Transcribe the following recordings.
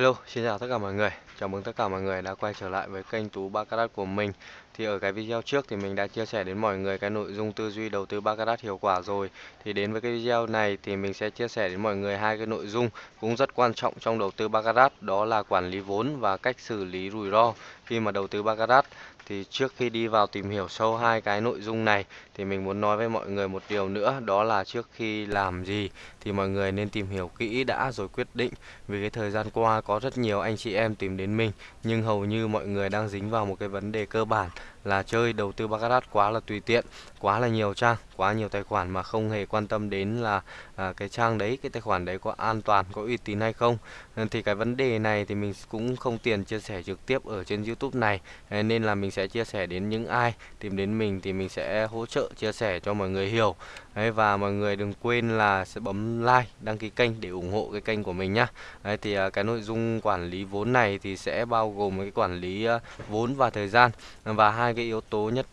Hello, xin chào tất cả mọi người. Chào mừng tất cả mọi người đã quay trở lại với kênh Tú Baccarat của mình. Thì ở cái video trước thì mình đã chia sẻ đến mọi người cái nội dung tư duy đầu tư Baccarat hiệu quả rồi. Thì đến với cái video này thì mình sẽ chia sẻ đến mọi người hai cái nội dung cũng rất quan trọng trong đầu tư Baccarat, đó là quản lý vốn và cách xử lý rủi ro khi mà đầu tư Baccarat. Thì trước khi đi vào tìm hiểu sâu hai cái nội dung này thì mình muốn nói với mọi người một điều nữa đó là trước khi làm gì thì mọi người nên tìm hiểu kỹ đã rồi quyết định vì cái thời gian qua có rất nhiều anh chị em tìm đến mình. Nhưng hầu như mọi người đang dính vào một cái vấn đề cơ bản là chơi đầu tư baccarat quá là tùy tiện quá là nhiều trang quá nhiều tài khoản mà không hề quan tâm đến là à, cái trang đấy cái tài khoản đấy có an toàn có uy tín hay không. Ừ, thì cái vấn đề này thì mình cũng không tiền chia sẻ trực tiếp ở trên YouTube này. Nên là mình sẽ chia sẻ đến những ai tìm đến mình thì mình sẽ hỗ trợ chia sẻ cho mọi người hiểu. Đấy, và mọi người đừng quên là sẽ bấm like đăng ký kênh để ủng hộ cái kênh của mình nhá. Đấy, thì à, cái nội dung quản lý vốn này thì sẽ bao gồm cái quản lý à, vốn và thời gian. Và hai cái yếu tố nhất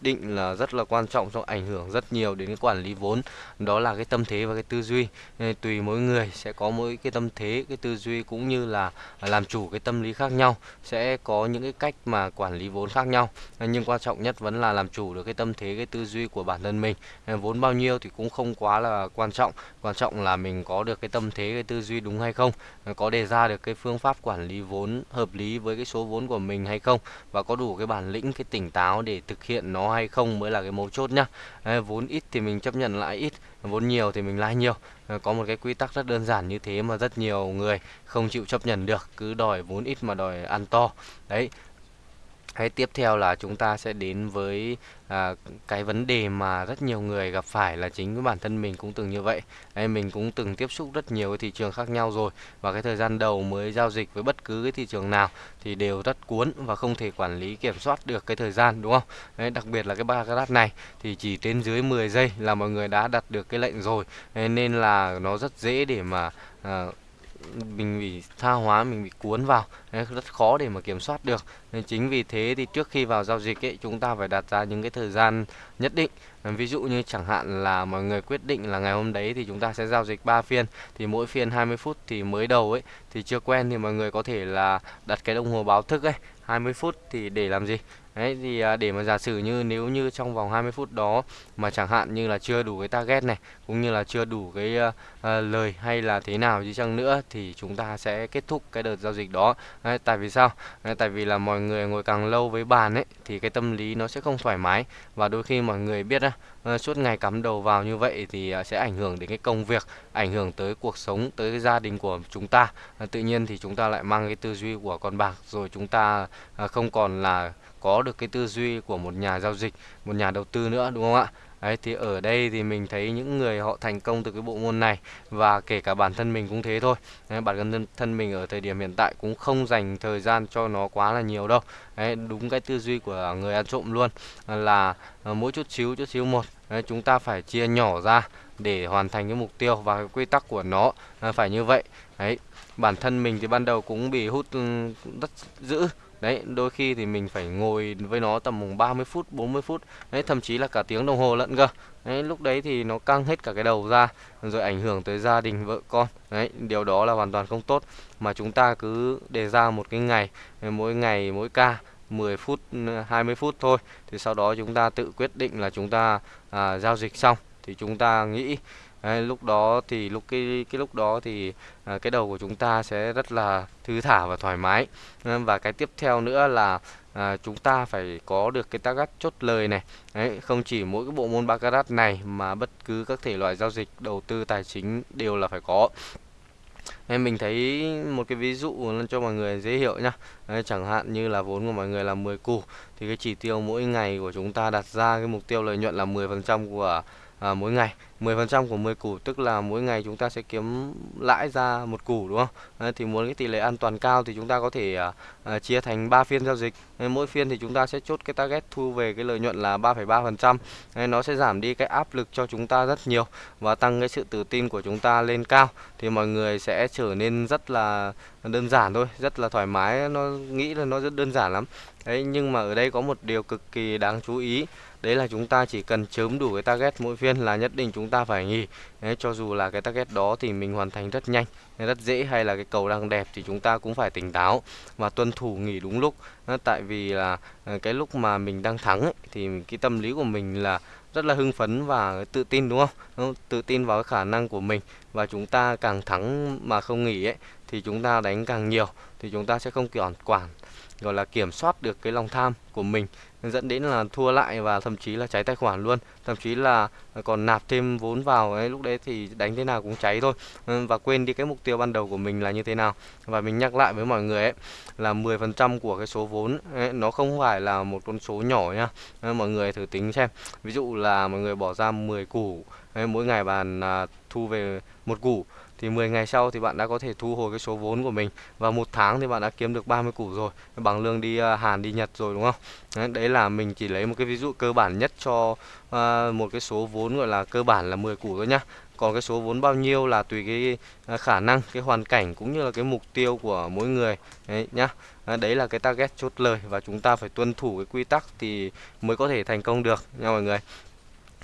định là rất là quan trọng trong ảnh hưởng rất nhiều đến cái quản lý vốn. Đó là cái tâm thế và cái tư duy. Tùy mỗi người sẽ có mỗi cái tâm thế, cái tư duy cũng như là làm chủ cái tâm lý khác nhau, sẽ có những cái cách mà quản lý vốn khác nhau. Nhưng quan trọng nhất vẫn là làm chủ được cái tâm thế, cái tư duy của bản thân mình. Vốn bao nhiêu thì cũng không quá là quan trọng. Quan trọng là mình có được cái tâm thế, cái tư duy đúng hay không, có đề ra được cái phương pháp quản lý vốn hợp lý với cái số vốn của mình hay không, và có đủ cái bản lĩnh, cái tỉnh táo để thực hiện hiện nó hay không mới là cái mấu chốt nhá. Đấy, vốn ít thì mình chấp nhận lãi ít vốn nhiều thì mình lãi nhiều. Ờ, có một cái quy tắc rất đơn giản như thế mà rất nhiều người không chịu chấp nhận được cứ đòi vốn ít mà đòi ăn to. Đấy hay tiếp theo là chúng ta sẽ đến với à, cái vấn đề mà rất nhiều người gặp phải là chính với bản thân mình cũng từng như vậy. Đấy, mình cũng từng tiếp xúc rất nhiều cái thị trường khác nhau rồi và cái thời gian đầu mới giao dịch với bất cứ cái thị trường nào thì đều rất cuốn và không thể quản lý kiểm soát được cái thời gian đúng không? Đấy, đặc biệt là cái ba cái đắt này thì chỉ trên dưới 10 giây là mọi người đã đặt được cái lệnh rồi. Đấy, nên là nó rất dễ để mà à, mình bị tha hóa, mình bị cuốn vào. Rất khó để mà kiểm soát được. Nên chính vì thế thì trước khi vào giao dịch ấy, chúng ta phải đặt ra những cái thời gian nhất định. Ví dụ như chẳng hạn là mọi người quyết định là ngày hôm đấy thì chúng ta sẽ giao dịch 3 phiên. Thì mỗi phiên 20 phút thì mới đầu ấy, thì chưa quen thì mọi người có thể là đặt cái đồng hồ báo thức ấy 20 phút thì để làm gì? Đấy thì à, để mà giả sử như nếu như trong vòng 20 phút đó mà chẳng hạn như là chưa đủ cái target này cũng như là chưa đủ cái uh, lời hay là thế nào gì chăng nữa thì chúng ta sẽ kết thúc cái đợt giao dịch đó. Đấy, tại vì sao? Đấy, tại vì là mọi người ngồi càng lâu với bàn ấy thì cái tâm lý nó sẽ không thoải mái và đôi khi mọi người biết á uh, suốt ngày cắm đầu vào như vậy thì uh, sẽ ảnh hưởng đến cái công việc, ảnh hưởng tới cuộc sống, tới cái gia đình của chúng ta. Uh, tự nhiên thì chúng ta lại mang cái tư duy của con bạc rồi chúng ta uh, không còn là có được cái tư duy của một nhà giao dịch, một nhà đầu tư nữa đúng không ạ? Đấy thì ở đây thì mình thấy những người họ thành công từ cái bộ môn này và kể cả bản thân mình cũng thế thôi. Đấy, bản thân thân mình ở thời điểm hiện tại cũng không dành thời gian cho nó quá là nhiều đâu. Đấy, đúng cái tư duy của người ăn trộm luôn là ờ, mỗi chút xíu chút xíu một. Đấy, chúng ta phải chia nhỏ ra để hoàn thành cái mục tiêu và cái quy tắc của nó ờ, phải như vậy. Đấy, bản thân mình thì ban đầu cũng bị hút ừ, rất dữ Đấy, đôi khi thì mình phải ngồi với nó tầm 30 phút, 40 phút, đấy thậm chí là cả tiếng đồng hồ lận cơ. Đấy, lúc đấy thì nó căng hết cả cái đầu ra rồi ảnh hưởng tới gia đình vợ con. Đấy, điều đó là hoàn toàn không tốt mà chúng ta cứ đề ra một cái ngày, mỗi ngày mỗi ca 10 phút 20 phút thôi thì sau đó chúng ta tự quyết định là chúng ta à, giao dịch xong thì chúng ta nghĩ Đấy, lúc đó thì lúc cái cái lúc đó thì à, cái đầu của chúng ta sẽ rất là thư thả và thoải mái. Ờ, và cái tiếp theo nữa là à, chúng ta phải có được cái target chốt lời này. Đấy, không chỉ mỗi cái bộ môn baccarat này mà bất cứ các thể loại giao dịch đầu tư tài chính đều là phải có. Em mình thấy một cái ví dụ cho mọi người dễ hiểu nhá. Đấy, chẳng hạn như là vốn của mọi người là 10 củ thì cái chỉ tiêu mỗi ngày của chúng ta đặt ra cái mục tiêu lợi nhuận là 10% của à, mỗi ngày 10% của 10 củ tức là mỗi ngày chúng ta sẽ kiếm lãi ra một củ đúng không? À, thì muốn cái tỷ lệ an toàn cao thì chúng ta có thể à, à, chia thành 3 phiên giao dịch. À, mỗi phiên thì chúng ta sẽ chốt cái target thu về cái lợi nhuận là 3,3%. À, nó sẽ giảm đi cái áp lực cho chúng ta rất nhiều và tăng cái sự tự tin của chúng ta lên cao thì mọi người sẽ trở nên rất là đơn giản thôi, rất là thoải mái, nó nghĩ là nó rất đơn giản lắm. Đấy nhưng mà ở đây có một điều cực kỳ đáng chú ý đấy là chúng ta chỉ cần chớm đủ cái target mỗi phiên là nhất định chúng ta phải nghỉ. Đấy, cho dù là cái target đó thì mình hoàn thành rất nhanh rất dễ hay là cái cầu đang đẹp thì chúng ta cũng phải tỉnh táo và tuân thủ nghỉ đúng lúc. Tại vì là ờ, cái lúc mà mình đang thắng ấy, thì cái tâm lý của mình là rất là hưng phấn và tự tin đúng không? Tự tin vào cái khả năng của mình và chúng ta càng thắng mà không nghỉ ấy thì chúng ta đánh càng nhiều thì chúng ta sẽ không kiểm quản gọi là kiểm soát được cái lòng tham của mình dẫn đến là thua lại và thậm chí là cháy tài khoản luôn. Thậm chí là còn nạp thêm vốn vào ấy lúc đấy thì đánh thế nào cũng cháy thôi. Ừ, và quên đi cái mục tiêu ban đầu của mình là như thế nào. Và mình nhắc lại với mọi người ấy là 10% của cái số vốn ấy, nó không phải là một con số nhỏ nhá mọi người thử tính xem. Ví dụ là mọi người bỏ ra 10 củ ấy, mỗi ngày bạn à, thu về một củ thì 10 ngày sau thì bạn đã có thể thu hồi cái số vốn của mình. Và một tháng thì bạn đã kiếm được 30 củ rồi. Bằng lương đi à, Hàn đi Nhật rồi đúng không? Đấy, đấy là mình chỉ lấy một cái ví dụ cơ bản nhất cho uh, một cái số vốn gọi là cơ bản là 10 củ thôi nhá. Còn cái số vốn bao nhiêu là tùy cái à, khả năng cái hoàn cảnh cũng như là cái mục tiêu của mỗi người. Đấy nhá. Đấy là cái target chốt lời và chúng ta phải tuân thủ cái quy tắc thì mới có thể thành công được nha mọi người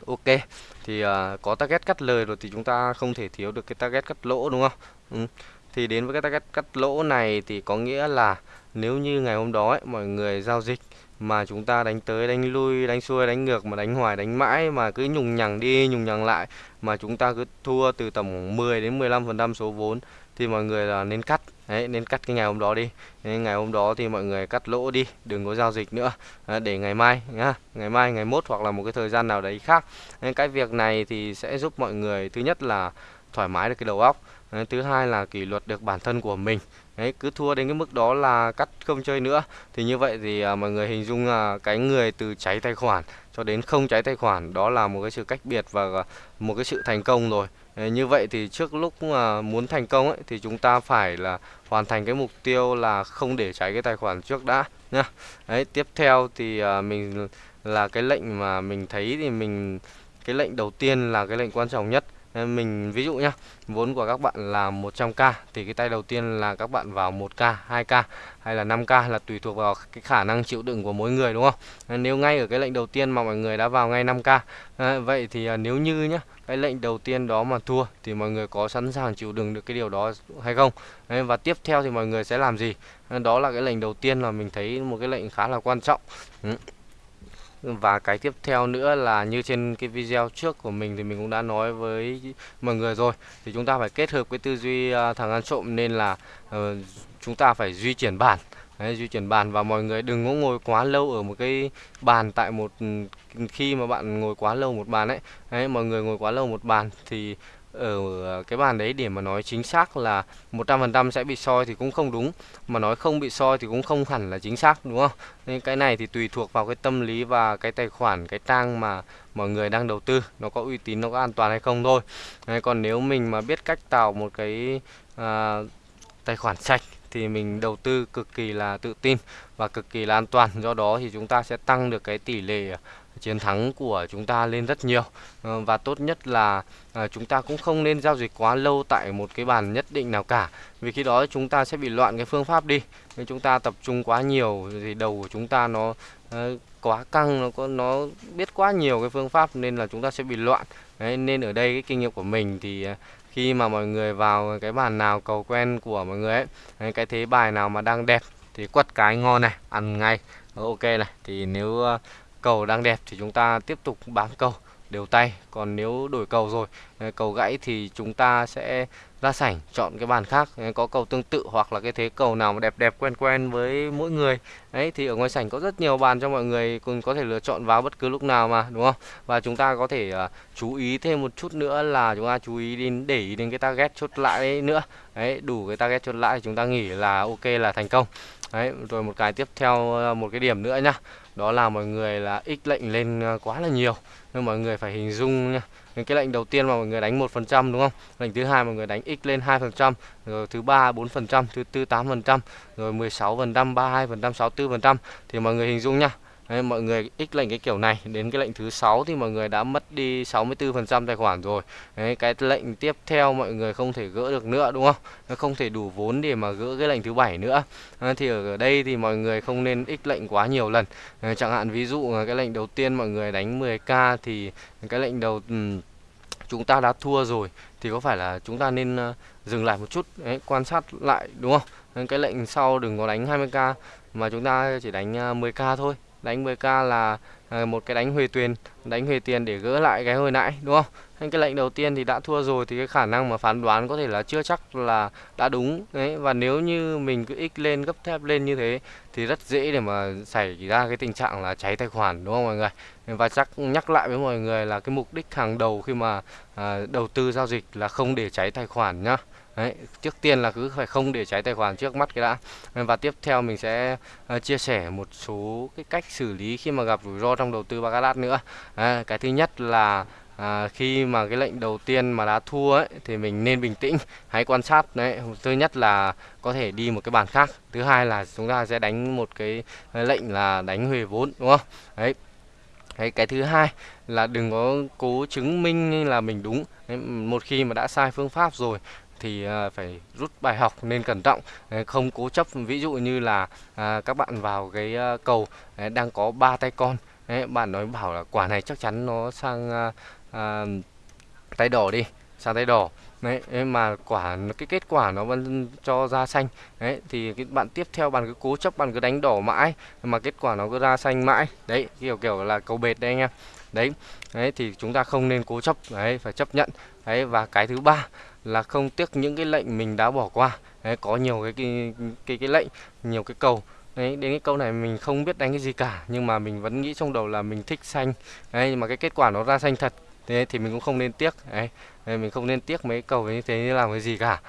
ok thì uh, có target cắt lời rồi thì chúng ta không thể thiếu được cái target cắt lỗ đúng không ừ. thì đến với cái target cắt lỗ này thì có nghĩa là nếu như ngày hôm đó ấy, mọi người giao dịch mà chúng ta đánh tới đánh lui đánh xuôi đánh ngược mà đánh hoài đánh mãi mà cứ nhùng nhằng đi nhùng nhằng lại mà chúng ta cứ thua từ tầm 10 đến 15 phần trăm số vốn thì mọi người là nên cắt. Đấy nên cắt cái ngày hôm đó đi. Nên ngày hôm đó thì mọi người cắt lỗ đi đừng có giao dịch nữa. Để ngày mai nhá ngày mai ngày mốt hoặc là một cái thời gian nào đấy khác. Nên cái việc này thì sẽ giúp mọi người thứ nhất là thoải mái được cái đầu óc. Thứ hai là kỷ luật được bản thân của mình. Đấy cứ thua đến cái mức đó là cắt không chơi nữa. Thì như vậy thì à, mọi người hình dung là cái người từ cháy tài khoản cho đến không cháy tài khoản đó là một cái sự cách biệt và à, một cái sự thành công rồi như vậy thì trước lúc mà muốn thành công ấy, thì chúng ta phải là hoàn thành cái mục tiêu là không để cháy cái tài khoản trước đã, nhá. Đấy, tiếp theo thì à, mình là cái lệnh mà mình thấy thì mình, cái lệnh đầu tiên là cái lệnh quan trọng nhất mình ví dụ nhá, vốn của các bạn là 100k thì cái tay đầu tiên là các bạn vào 1k 2k hay là 5k là tùy thuộc vào cái khả năng chịu đựng của mỗi người, đúng không? Nếu ngay ở cái lệnh đầu tiên mà mọi người đã vào ngay 5k vậy thì à, nếu như nhá, cái lệnh đầu tiên đó mà thua thì mọi người có sẵn sàng chịu đựng được cái điều đó hay không? Và tiếp theo thì mọi người sẽ làm gì? Đó là cái lệnh đầu tiên là mình thấy một cái lệnh khá là quan trọng và cái tiếp theo nữa là như trên cái video trước của mình thì mình cũng đã nói với mọi người rồi thì chúng ta phải kết hợp cái tư duy à, thằng ăn trộm nên là uh, chúng ta phải duy chuyển bản. Đấy, di chuyển bàn và mọi người đừng có ngồi quá lâu ở một cái bàn tại một ừ, khi mà bạn ngồi quá lâu một bàn ấy. Đấy, mọi người ngồi quá lâu một bàn thì ở cái bàn đấy để mà nói chính xác là 100% sẽ bị soi thì cũng không đúng. Mà nói không bị soi thì cũng không hẳn là chính xác đúng không? Nên cái này thì tùy thuộc vào cái tâm lý và cái tài khoản cái trang mà mọi người đang đầu tư nó có uy tín nó có an toàn hay không thôi. Đấy, còn nếu mình mà biết cách tạo một cái à, tài khoản sạch thì mình đầu tư cực kỳ là tự tin và cực kỳ là an toàn. Do đó thì chúng ta sẽ tăng được cái tỷ lệ chiến thắng của chúng ta lên rất nhiều. Ờ, và tốt nhất là ờ, chúng ta cũng không nên giao dịch quá lâu tại một cái bàn nhất định nào cả. Vì khi đó chúng ta sẽ bị loạn cái phương pháp đi. Nếu chúng ta tập trung quá nhiều thì đầu của chúng ta nó ờ, quá căng nó có nó biết quá nhiều cái phương pháp nên là chúng ta sẽ bị loạn. Đấy, nên ở đây cái kinh nghiệm của mình thì khi mà mọi người vào cái bàn nào cầu quen của mọi người ấy cái thế bài nào mà đang đẹp thì quất cái ngon này ăn ngay. Ok này thì nếu cầu đang đẹp thì chúng ta tiếp tục bám cầu đều tay. Còn nếu đổi cầu rồi ờ, cầu gãy thì chúng ta sẽ ra sảnh chọn cái bàn khác ờ, có cầu tương tự hoặc là cái thế cầu nào mà đẹp đẹp quen quen với mỗi người. Đấy thì ở ngoài sảnh có rất nhiều bàn cho mọi người cùng có thể lựa chọn vào bất cứ lúc nào mà đúng không? Và chúng ta có thể uh, chú ý thêm một chút nữa là chúng ta chú ý đến để ý đến cái target chốt lại nữa. Đấy đủ cái target chốt lại thì chúng ta nghĩ là ok là thành công. Đấy rồi một cái tiếp theo một cái điểm nữa nhá đó là mọi người là x lệnh lên ờ, quá là nhiều. Nên mọi người phải hình dung nha cái lệnh đầu tiên mà mọi người đánh một phần trăm, đúng không? Lệnh thứ hai mọi người đánh x lên hai phần trăm, rồi thứ ba bốn phần trăm, thứ tư tám phần trăm, rồi 16 phần trăm, ba hai phần trăm, sáu phần trăm. Thì mọi người hình dung nha Đấy, mọi người x lệnh cái kiểu này. Đến cái lệnh thứ sáu thì mọi người đã mất đi 64% tài khoản rồi. Đấy, cái lệnh tiếp theo mọi người không thể gỡ được nữa đúng không? Nó không thể đủ vốn để mà gỡ cái lệnh thứ bảy nữa. À, thì ở đây thì mọi người không nên x lệnh quá nhiều lần. À, chẳng hạn ví dụ cái lệnh đầu tiên mọi người đánh 10k thì cái lệnh đầu um, chúng ta đã thua rồi thì có phải là chúng ta nên uh, dừng lại một chút đấy, quan sát lại đúng không? Cái lệnh sau đừng có đánh 20k mà chúng ta chỉ đánh ờ, 10k thôi đánh 10k là à, một cái đánh huề tuyền đánh huề tiền để gỡ lại cái hồi nãy đúng không? Anh cái lệnh đầu tiên thì đã thua rồi thì cái khả năng mà phán đoán có thể là chưa chắc là đã đúng. Đấy và nếu như mình cứ x lên gấp thép lên như thế thì rất dễ để mà xảy ra cái tình trạng là cháy tài khoản đúng không mọi người? Và chắc nhắc lại với mọi người là cái mục đích hàng đầu khi mà à, đầu tư giao dịch là không để cháy tài khoản nhá. Đấy, trước tiên là cứ phải không để cháy tài khoản trước mắt cái đã. Và tiếp theo mình sẽ uh, chia sẻ một số cái cách xử lý khi mà gặp rủi ro trong đầu tư baccarat nữa. À, cái thứ nhất là à, khi mà cái lệnh đầu tiên mà đã thua ấy thì mình nên bình tĩnh hãy quan sát. Đấy thứ nhất là có thể đi một cái bàn khác. Thứ hai là chúng ta sẽ đánh một cái à, lệnh là đánh huề vốn đúng không? Đấy. Đấy, cái thứ hai là đừng có cố chứng minh là mình đúng. Đấy, một khi mà đã sai phương pháp rồi thì à, phải rút bài học nên cẩn trọng. Không cố chấp. Ví dụ như là à, các bạn vào cái cầu đang có ba tay con bạn nói bảo là quả này chắc chắn nó sang à, à, tay đỏ đi sang tay đỏ. Đấy mà quả cái kết quả nó vẫn cho ra xanh. Đấy thì cái bạn tiếp theo bạn cứ cố chấp bạn cứ đánh đỏ mãi mà kết quả nó cứ ra xanh mãi. Đấy kiểu kiểu là cầu bệt đây anh em. Đấy đấy thì chúng ta không nên cố chấp đấy phải chấp nhận. Đấy và cái thứ ba là không tiếc những cái lệnh mình đã bỏ qua. Đấy có nhiều cái cái cái, cái lệnh nhiều cái cầu đấy đến cái câu này mình không biết đánh cái gì cả nhưng mà mình vẫn nghĩ trong đầu là mình thích xanh. Đấy mà cái kết quả nó ra xanh thật. Thế thì mình cũng không nên tiếc. Đấy, đấy mình không nên tiếc mấy cầu như thế như làm cái gì cả.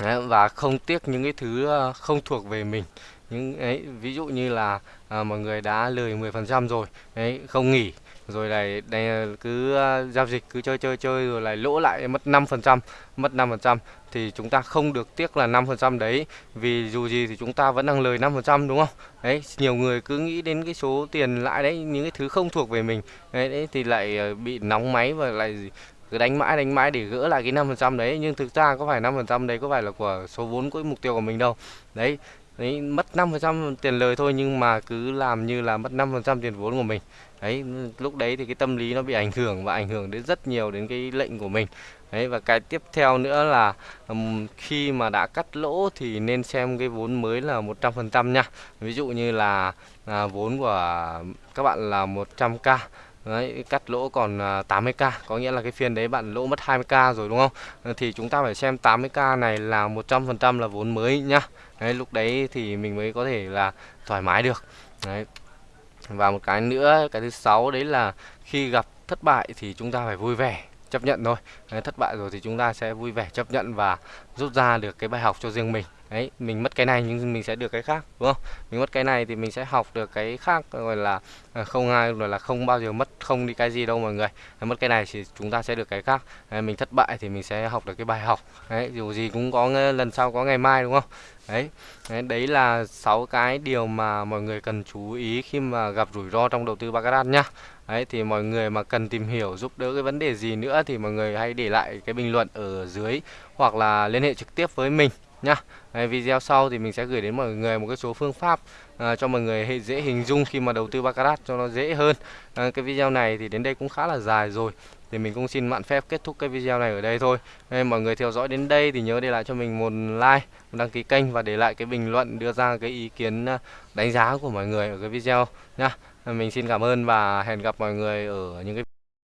Đấy, và không tiếc những cái thứ ờ, không thuộc về mình. Những ấy ví dụ như là à, mọi người đã lời 10% rồi đấy không nghỉ rồi này, đây cứ ờ, giao dịch cứ chơi chơi chơi rồi lại lỗ lại mất 5% mất 5% thì chúng ta không được tiếc là 5% đấy. Vì dù gì thì chúng ta vẫn đang lời 5% đúng không? Đấy nhiều người cứ nghĩ đến cái số tiền lãi đấy những cái thứ không thuộc về mình. Đấy, đấy thì lại ờ, bị nóng máy và lại cứ đánh mãi đánh mãi để gỡ lại cái 5% đấy. Nhưng thực ra có phải 5% đấy có phải là của số vốn của mục tiêu của mình đâu. Đấy đấy mất 5% tiền lời thôi nhưng mà cứ làm như là mất 5% tiền vốn của mình đấy ừ, lúc đấy thì cái tâm lý nó bị ảnh hưởng và ảnh hưởng đến rất nhiều đến cái lệnh của mình. Đấy và cái tiếp theo nữa là um, khi mà đã cắt lỗ thì nên xem cái vốn mới là 100% nha. Ví dụ như là à, vốn của các bạn là 100k Đấy, cắt lỗ còn à, 80k có nghĩa là cái phiên đấy bạn lỗ mất 20k rồi đúng không? Ờ, thì chúng ta phải xem 80k này là 100% là vốn mới nhá. Đấy, lúc đấy thì mình mới có thể là thoải mái được. Đấy và một cái nữa, cái thứ sáu đấy là khi gặp thất bại thì chúng ta phải vui vẻ, chấp nhận thôi. Thất bại rồi thì chúng ta sẽ vui vẻ, chấp nhận và rút ra được cái bài học cho riêng mình đấy mình mất cái này nhưng mình sẽ được cái khác đúng không? Mình mất cái này thì mình sẽ học được cái khác gọi là à, không ai gọi là không bao giờ mất không đi cái gì đâu mọi người. Mất cái này thì chúng ta sẽ được cái khác. Đấy, mình thất bại thì mình sẽ học được cái bài học. Đấy dù gì cũng có lần sau có ngày mai đúng không? Đấy đấy, đấy là sáu cái điều mà mọi người cần chú ý khi mà gặp rủi ro trong đầu tư baccarat nhá. Đấy thì mọi người mà cần tìm hiểu giúp đỡ cái vấn đề gì nữa thì mọi người hãy để lại cái bình luận ở dưới hoặc là liên hệ trực tiếp với mình nhá. Đấy, video sau thì mình sẽ gửi đến mọi người một cái số phương pháp à, cho mọi người dễ hình dung khi mà đầu tư baccarat cho nó dễ hơn. À, cái video này thì đến đây cũng khá là dài rồi thì mình cũng xin mạn phép kết thúc cái video này ở đây thôi. Đây, mọi người theo dõi đến đây thì nhớ để lại cho mình một like một đăng ký kênh và để lại cái bình luận đưa ra cái ý kiến à, đánh giá của mọi người ở cái video nhá. Mình xin cảm ơn và hẹn gặp mọi người ở những cái